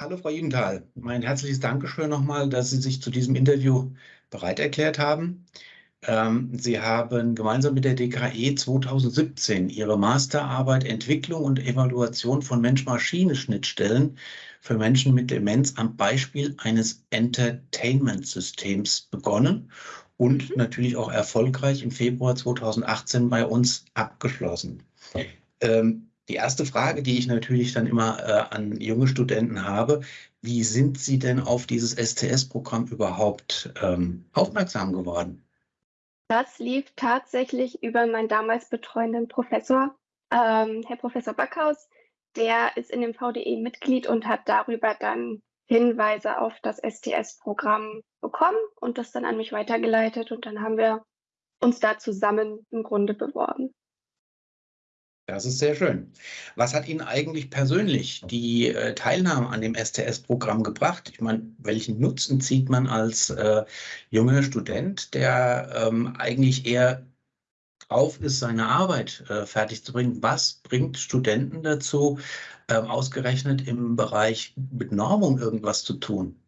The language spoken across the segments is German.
Hallo Frau Judenthal, mein herzliches Dankeschön nochmal, dass Sie sich zu diesem Interview bereit erklärt haben. Ähm, Sie haben gemeinsam mit der DKE 2017 Ihre Masterarbeit Entwicklung und Evaluation von Mensch-Maschine-Schnittstellen für Menschen mit Demenz am Beispiel eines Entertainment-Systems begonnen und mhm. natürlich auch erfolgreich im Februar 2018 bei uns abgeschlossen. Ähm, die erste Frage, die ich natürlich dann immer äh, an junge Studenten habe, wie sind Sie denn auf dieses STS-Programm überhaupt ähm, aufmerksam geworden? Das lief tatsächlich über meinen damals betreuenden Professor, ähm, Herr Professor Backhaus. Der ist in dem VDE Mitglied und hat darüber dann Hinweise auf das STS-Programm bekommen und das dann an mich weitergeleitet. Und dann haben wir uns da zusammen im Grunde beworben. Das ist sehr schön. Was hat Ihnen eigentlich persönlich die äh, Teilnahme an dem STS-Programm gebracht? Ich meine, welchen Nutzen zieht man als äh, junger Student, der ähm, eigentlich eher drauf ist, seine Arbeit äh, fertig zu bringen? Was bringt Studenten dazu, ähm, ausgerechnet im Bereich mit Normung irgendwas zu tun?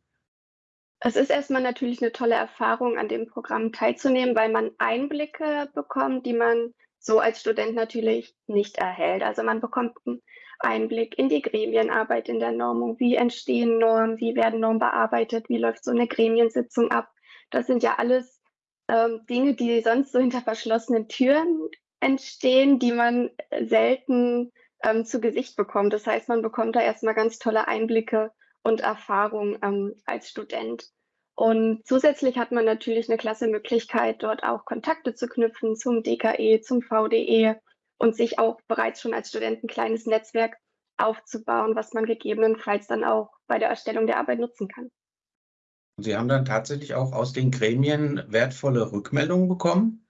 Es ist erstmal natürlich eine tolle Erfahrung, an dem Programm teilzunehmen, weil man Einblicke bekommt, die man so als Student natürlich nicht erhält. Also man bekommt einen Einblick in die Gremienarbeit in der Normung. Wie entstehen Normen? Wie werden Normen bearbeitet? Wie läuft so eine Gremiensitzung ab? Das sind ja alles ähm, Dinge, die sonst so hinter verschlossenen Türen entstehen, die man selten ähm, zu Gesicht bekommt. Das heißt, man bekommt da erstmal ganz tolle Einblicke und Erfahrungen ähm, als Student. Und zusätzlich hat man natürlich eine klasse Möglichkeit, dort auch Kontakte zu knüpfen zum DKE, zum VDE und sich auch bereits schon als Student ein kleines Netzwerk aufzubauen, was man gegebenenfalls dann auch bei der Erstellung der Arbeit nutzen kann. Sie haben dann tatsächlich auch aus den Gremien wertvolle Rückmeldungen bekommen?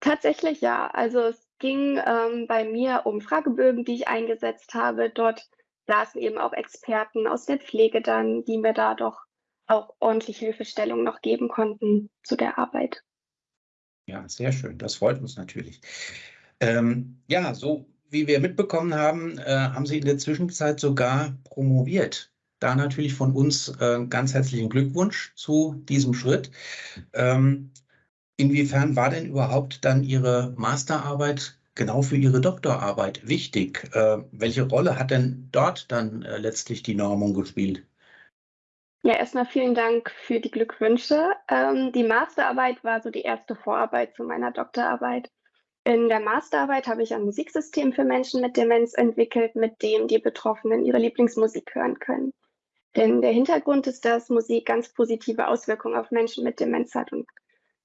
Tatsächlich ja. Also es ging ähm, bei mir um Fragebögen, die ich eingesetzt habe. Dort saßen eben auch Experten aus der Pflege dann, die mir da doch auch ordentlich Hilfestellung noch geben konnten zu der Arbeit. Ja, sehr schön. Das freut uns natürlich. Ähm, ja, so wie wir mitbekommen haben, äh, haben Sie in der Zwischenzeit sogar promoviert. Da natürlich von uns äh, ganz herzlichen Glückwunsch zu diesem Schritt. Ähm, inwiefern war denn überhaupt dann Ihre Masterarbeit genau für Ihre Doktorarbeit wichtig? Äh, welche Rolle hat denn dort dann äh, letztlich die Normung gespielt? Ja, erstmal vielen Dank für die Glückwünsche. Ähm, die Masterarbeit war so die erste Vorarbeit zu meiner Doktorarbeit. In der Masterarbeit habe ich ein Musiksystem für Menschen mit Demenz entwickelt, mit dem die Betroffenen ihre Lieblingsmusik hören können. Denn der Hintergrund ist, dass Musik ganz positive Auswirkungen auf Menschen mit Demenz hat und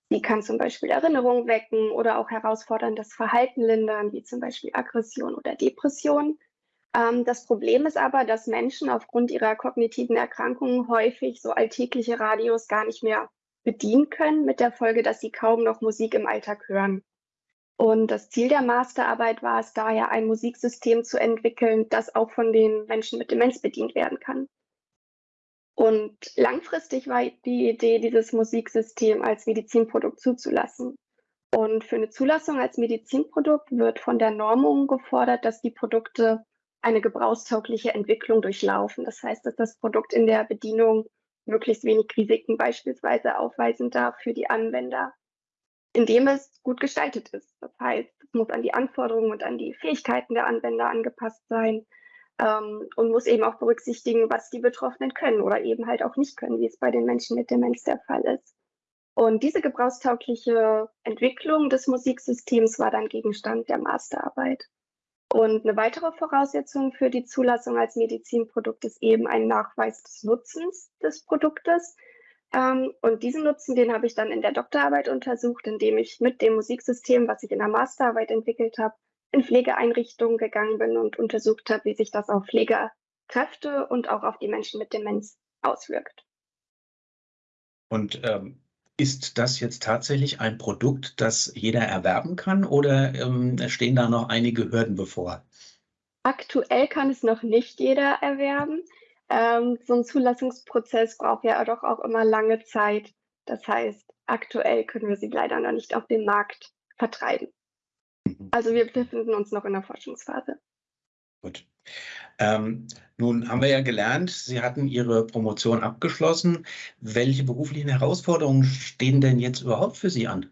sie kann zum Beispiel Erinnerungen wecken oder auch herausforderndes Verhalten lindern, wie zum Beispiel Aggression oder Depression. Ähm, das Problem ist aber, dass Menschen aufgrund ihrer kognitiven Erkrankungen häufig so alltägliche Radios gar nicht mehr bedienen können, mit der Folge, dass sie kaum noch Musik im Alltag hören. Und das Ziel der Masterarbeit war es daher, ein Musiksystem zu entwickeln, das auch von den Menschen mit Demenz bedient werden kann. Und langfristig war die Idee, dieses Musiksystem als Medizinprodukt zuzulassen. Und für eine Zulassung als Medizinprodukt wird von der Normung gefordert, dass die Produkte eine gebrauchstaugliche Entwicklung durchlaufen. Das heißt, dass das Produkt in der Bedienung möglichst wenig Risiken beispielsweise aufweisen darf für die Anwender, indem es gut gestaltet ist. Das heißt, es muss an die Anforderungen und an die Fähigkeiten der Anwender angepasst sein ähm, und muss eben auch berücksichtigen, was die Betroffenen können oder eben halt auch nicht können, wie es bei den Menschen mit Demenz der Fall ist. Und diese gebrauchstaugliche Entwicklung des Musiksystems war dann Gegenstand der Masterarbeit. Und eine weitere Voraussetzung für die Zulassung als Medizinprodukt ist eben ein Nachweis des Nutzens des Produktes. Ähm, und diesen Nutzen, den habe ich dann in der Doktorarbeit untersucht, indem ich mit dem Musiksystem, was ich in der Masterarbeit entwickelt habe, in Pflegeeinrichtungen gegangen bin und untersucht habe, wie sich das auf Pflegekräfte und auch auf die Menschen mit Demenz auswirkt. Und ähm, ist das jetzt tatsächlich ein Produkt, das jeder erwerben kann oder ähm, stehen da noch einige Hürden bevor? Aktuell kann es noch nicht jeder erwerben. Ähm, so ein Zulassungsprozess braucht ja doch auch immer lange Zeit. Das heißt, aktuell können wir sie leider noch nicht auf dem Markt vertreiben. Mhm. Also wir befinden uns noch in der Forschungsphase. Gut. Ähm, nun haben wir ja gelernt, Sie hatten Ihre Promotion abgeschlossen. Welche beruflichen Herausforderungen stehen denn jetzt überhaupt für Sie an?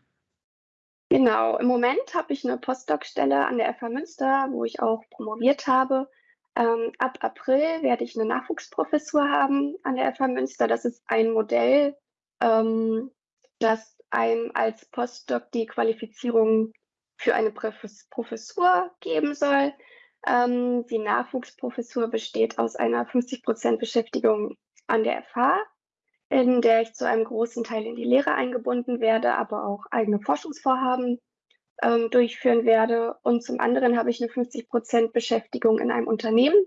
Genau, im Moment habe ich eine Postdoc-Stelle an der FH Münster, wo ich auch promoviert habe. Ähm, ab April werde ich eine Nachwuchsprofessur haben an der FH Münster. Das ist ein Modell, ähm, das einem als Postdoc die Qualifizierung für eine Professur geben soll. Ähm, die Nachwuchsprofessur besteht aus einer 50% Beschäftigung an der FH, in der ich zu einem großen Teil in die Lehre eingebunden werde, aber auch eigene Forschungsvorhaben ähm, durchführen werde. Und zum anderen habe ich eine 50% Beschäftigung in einem Unternehmen,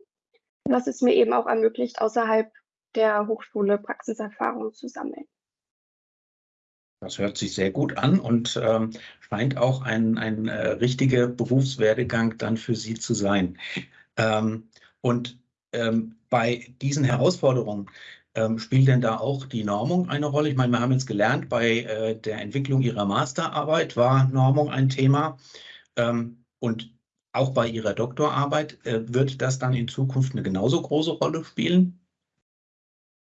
was es mir eben auch ermöglicht, außerhalb der Hochschule Praxiserfahrung zu sammeln. Das hört sich sehr gut an und ähm, scheint auch ein, ein äh, richtiger Berufswerdegang dann für Sie zu sein. Ähm, und ähm, bei diesen Herausforderungen ähm, spielt denn da auch die Normung eine Rolle? Ich meine, wir haben jetzt gelernt, bei äh, der Entwicklung Ihrer Masterarbeit war Normung ein Thema. Ähm, und auch bei Ihrer Doktorarbeit äh, wird das dann in Zukunft eine genauso große Rolle spielen?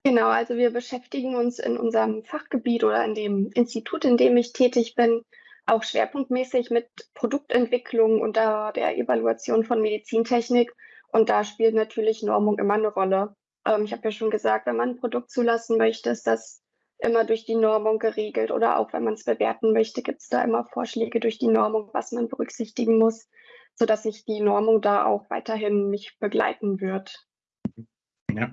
Genau, also wir beschäftigen uns in unserem Fachgebiet oder in dem Institut, in dem ich tätig bin, auch schwerpunktmäßig mit Produktentwicklung und der Evaluation von Medizintechnik. Und da spielt natürlich Normung immer eine Rolle. Ähm, ich habe ja schon gesagt, wenn man ein Produkt zulassen möchte, ist das immer durch die Normung geregelt. Oder auch wenn man es bewerten möchte, gibt es da immer Vorschläge durch die Normung, was man berücksichtigen muss, sodass sich die Normung da auch weiterhin mich begleiten wird. Ja.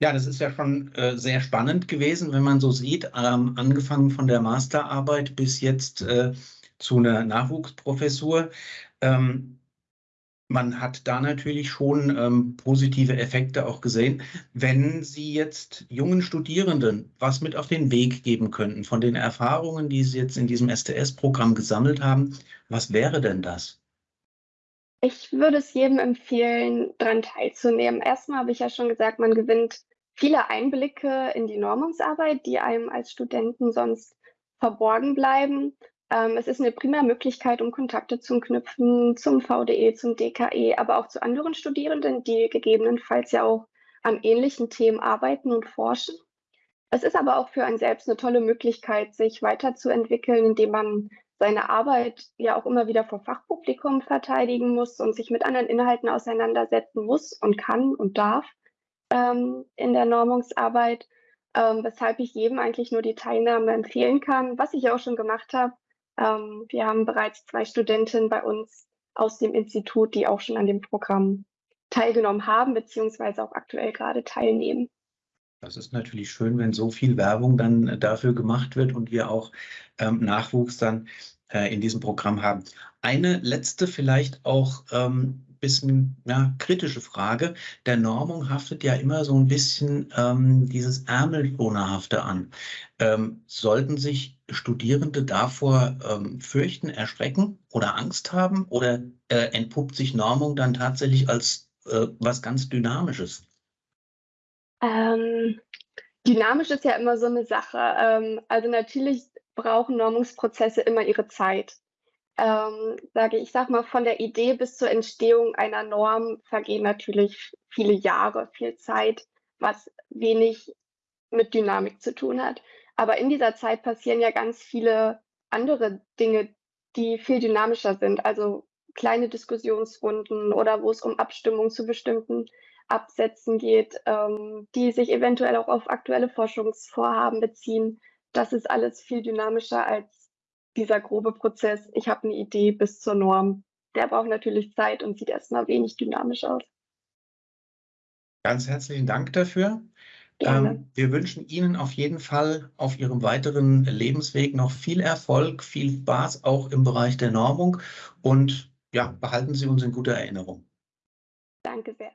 Ja, das ist ja schon äh, sehr spannend gewesen, wenn man so sieht, ähm, angefangen von der Masterarbeit bis jetzt äh, zu einer Nachwuchsprofessur. Ähm, man hat da natürlich schon ähm, positive Effekte auch gesehen. Wenn Sie jetzt jungen Studierenden was mit auf den Weg geben könnten von den Erfahrungen, die Sie jetzt in diesem STS-Programm gesammelt haben, was wäre denn das? Ich würde es jedem empfehlen, daran teilzunehmen. Erstmal habe ich ja schon gesagt, man gewinnt viele Einblicke in die Normungsarbeit, die einem als Studenten sonst verborgen bleiben. Ähm, es ist eine prima Möglichkeit, um Kontakte zu knüpfen zum VDE, zum DKE, aber auch zu anderen Studierenden, die gegebenenfalls ja auch an ähnlichen Themen arbeiten und forschen. Es ist aber auch für einen selbst eine tolle Möglichkeit, sich weiterzuentwickeln, indem man seine Arbeit ja auch immer wieder vor Fachpublikum verteidigen muss und sich mit anderen Inhalten auseinandersetzen muss und kann und darf ähm, in der Normungsarbeit, ähm, weshalb ich jedem eigentlich nur die Teilnahme empfehlen kann, was ich auch schon gemacht habe. Ähm, wir haben bereits zwei Studentinnen bei uns aus dem Institut, die auch schon an dem Programm teilgenommen haben, beziehungsweise auch aktuell gerade teilnehmen. Das ist natürlich schön, wenn so viel Werbung dann dafür gemacht wird und wir auch ähm, Nachwuchs dann äh, in diesem Programm haben. Eine letzte vielleicht auch ähm, bisschen ja, kritische Frage. Der Normung haftet ja immer so ein bisschen ähm, dieses Ärmelschonerhafte an. Ähm, sollten sich Studierende davor ähm, fürchten, erschrecken oder Angst haben oder äh, entpuppt sich Normung dann tatsächlich als äh, was ganz Dynamisches? Ähm, dynamisch ist ja immer so eine Sache. Ähm, also natürlich brauchen Normungsprozesse immer ihre Zeit ähm, sage ich, sag mal, von der Idee bis zur Entstehung einer Norm vergehen natürlich viele Jahre, viel Zeit, was wenig mit Dynamik zu tun hat. Aber in dieser Zeit passieren ja ganz viele andere Dinge, die viel dynamischer sind. Also kleine Diskussionsrunden oder wo es um Abstimmung zu bestimmten Absätzen geht, ähm, die sich eventuell auch auf aktuelle Forschungsvorhaben beziehen. Das ist alles viel dynamischer als dieser grobe Prozess, ich habe eine Idee bis zur Norm, der braucht natürlich Zeit und sieht erstmal wenig dynamisch aus. Ganz herzlichen Dank dafür. Ähm, wir wünschen Ihnen auf jeden Fall auf Ihrem weiteren Lebensweg noch viel Erfolg, viel Spaß auch im Bereich der Normung und ja, behalten Sie uns in guter Erinnerung. Danke sehr.